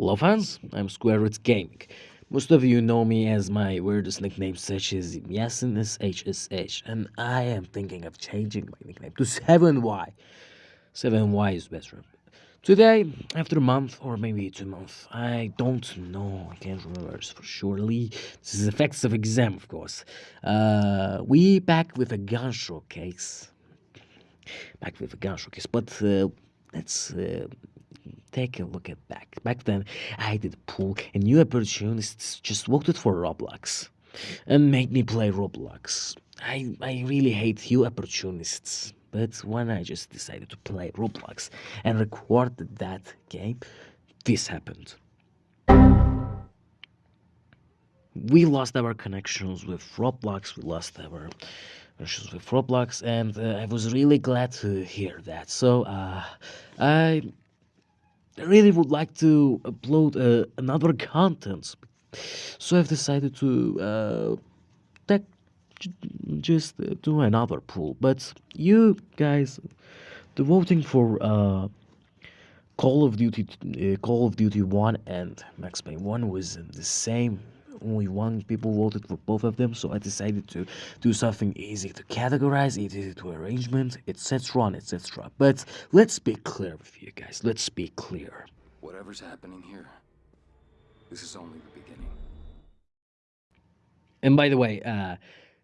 Hello fans, I'm Square Root Gaming. Most of you know me as my weirdest nicknames such as Yasin SHSH and I am thinking of changing my nickname to 7Y. 7Y is better. Today, after a month or maybe two months, I don't know, I can't remember for surely. This is effects of exam, of course. Uh, we back with a gun showcase. Back with a gun showcase, but uh, let's uh, take a look at back. Back then, I did pool, and new opportunists just voted for Roblox and made me play Roblox. I, I really hate you opportunists, but when I just decided to play Roblox and recorded that game, this happened. We lost our connections with Roblox, we lost our issues with Roblox, and uh, I was really glad to hear that. So, uh, I really would like to upload uh, another content. So I've decided to uh, tech, just do another pool. But you guys, the voting for uh, Call of Duty, uh, Call of Duty One and Max Payne One was the same only one people voted for both of them, so I decided to do something easy to categorize, easy to arrangement, etc. and etc. But let's be clear with you guys. Let's be clear. Whatever's happening here, this is only the beginning. And by the way, uh,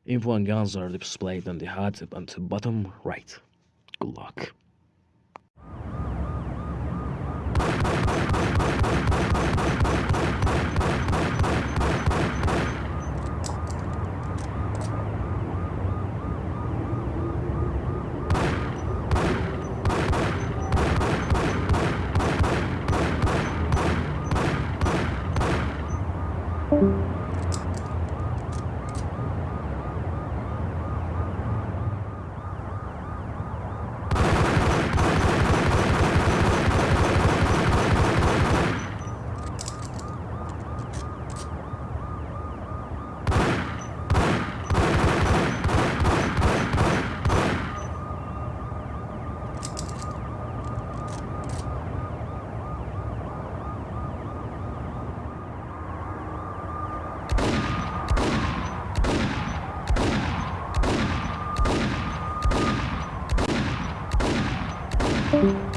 info and guns are displayed on the on the bottom right. Good luck. Thank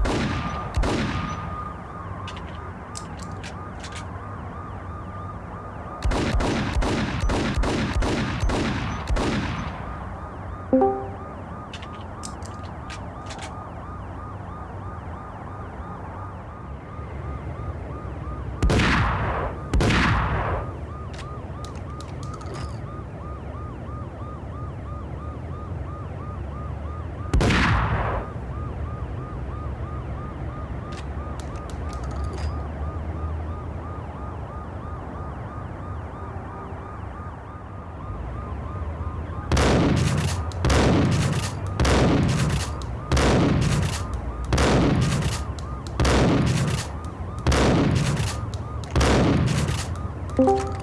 you.